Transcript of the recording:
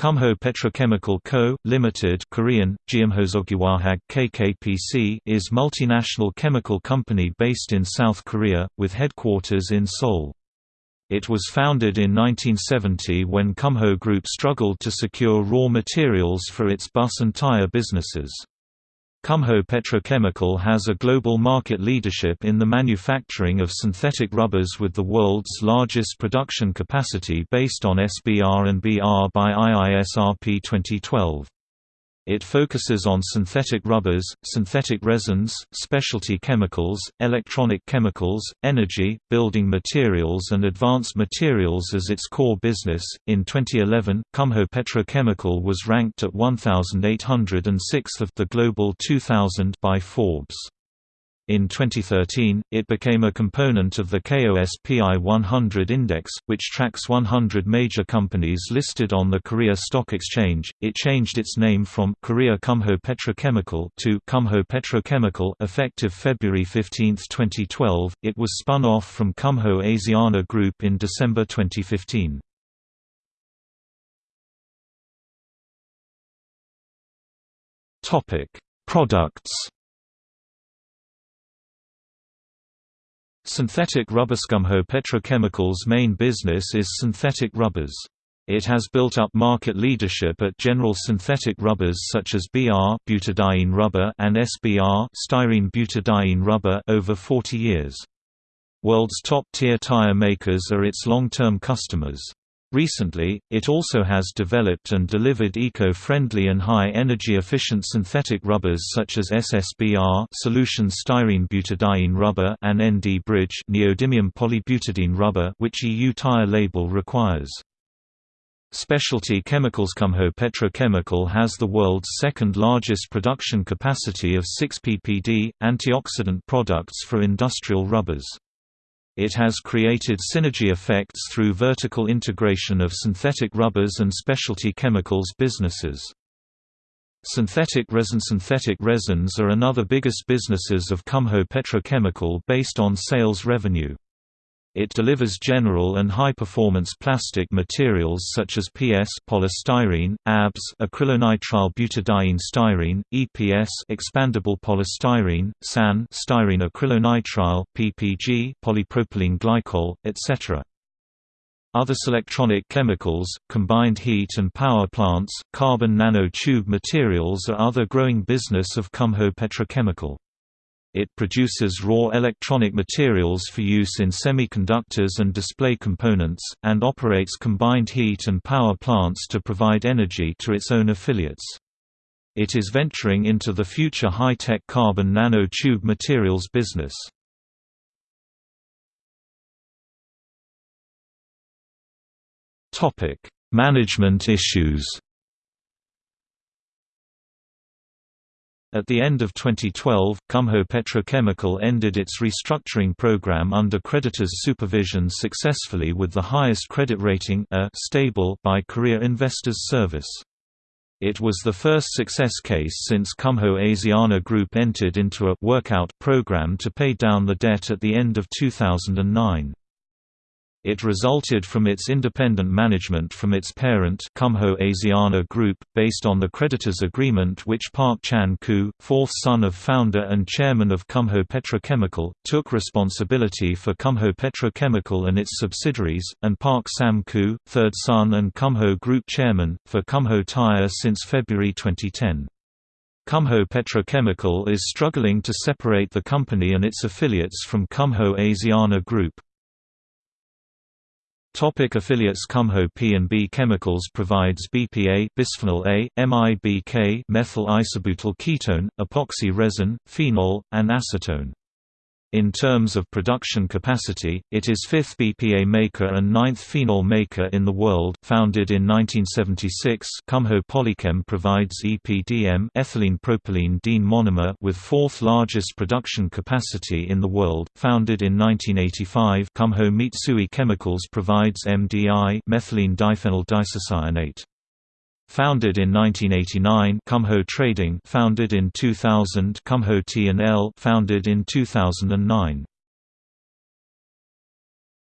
Kumho Petrochemical Co., Limited Korean, Jeomhoseogwahag KKPC is multinational chemical company based in South Korea, with headquarters in Seoul. It was founded in 1970 when Kumho Group struggled to secure raw materials for its bus and tire businesses. Kumho Petrochemical has a global market leadership in the manufacturing of synthetic rubbers with the world's largest production capacity based on SBR and BR by IISRP 2012. It focuses on synthetic rubbers, synthetic resins, specialty chemicals, electronic chemicals, energy, building materials, and advanced materials as its core business. In 2011, Kumho Petrochemical was ranked at 1,806th of the Global 2000 by Forbes. In 2013, it became a component of the KOSPI 100 index, which tracks 100 major companies listed on the Korea Stock Exchange. It changed its name from Korea Kumho Petrochemical to Kumho Petrochemical effective February 15, 2012. It was spun off from Kumho Asiana Group in December 2015. Topic: Products Synthetic rubber Kumho Petrochemical's main business is synthetic rubbers. It has built up market leadership at general synthetic rubbers such as BR butadiene rubber and SBR styrene butadiene rubber over 40 years. World's top-tier tire makers are its long-term customers. Recently, it also has developed and delivered eco-friendly and high-energy efficient synthetic rubbers such as SSBR solution styrene butadiene rubber and ND Bridge neodymium polybutadiene rubber which EU tire label requires. Specialty Chemicals Kumho Petrochemical has the world's second largest production capacity of 6 ppd, antioxidant products for industrial rubbers. It has created synergy effects through vertical integration of synthetic rubbers and specialty chemicals businesses. Synthetic resin Synthetic resins are another biggest businesses of Kumho Petrochemical based on sales revenue. It delivers general and high-performance plastic materials such as PS polystyrene, ABS acrylonitrile butadiene styrene, EPS expandable polystyrene, SAN styrene acrylonitrile, PPG polypropylene glycol, etc. Other electronic chemicals, combined heat and power plants, carbon nanotube materials are other growing business of Kumho Petrochemical. It produces raw electronic materials for use in semiconductors and display components, and operates combined heat and power plants to provide energy to its own affiliates. It is venturing into the future high-tech carbon nanotube materials business. Management issues At the end of 2012, Kumho Petrochemical ended its restructuring program under creditors' supervision successfully with the highest credit rating a stable by Korea Investors Service. It was the first success case since Kumho Asiana Group entered into a «workout» program to pay down the debt at the end of 2009. It resulted from its independent management from its parent Kumho Asiana Group, based on the creditors' agreement which Park Chan-koo, fourth son of founder and chairman of Kumho Petrochemical, took responsibility for Kumho Petrochemical and its subsidiaries, and Park Sam-koo, third son and Kumho Group chairman, for Kumho Tire since February 2010. Kumho Petrochemical is struggling to separate the company and its affiliates from Kumho Asiana Group. Topic affiliates Kumho P&B Chemicals provides BPA bisphenol A, MIBK methyl isobutyl ketone, epoxy resin, phenol, and acetone. In terms of production capacity, it is fifth BPA maker and ninth phenol maker in the world. Founded in 1976, Kumho Polychem provides EPDM ethylene propylene diene monomer with fourth largest production capacity in the world. Founded in 1985, Kumho Mitsui Chemicals provides MDI methylene diphenyl diisocyanate. Founded in 1989, Kumho Trading, founded in 2000, Kumho T&L, founded in 2009.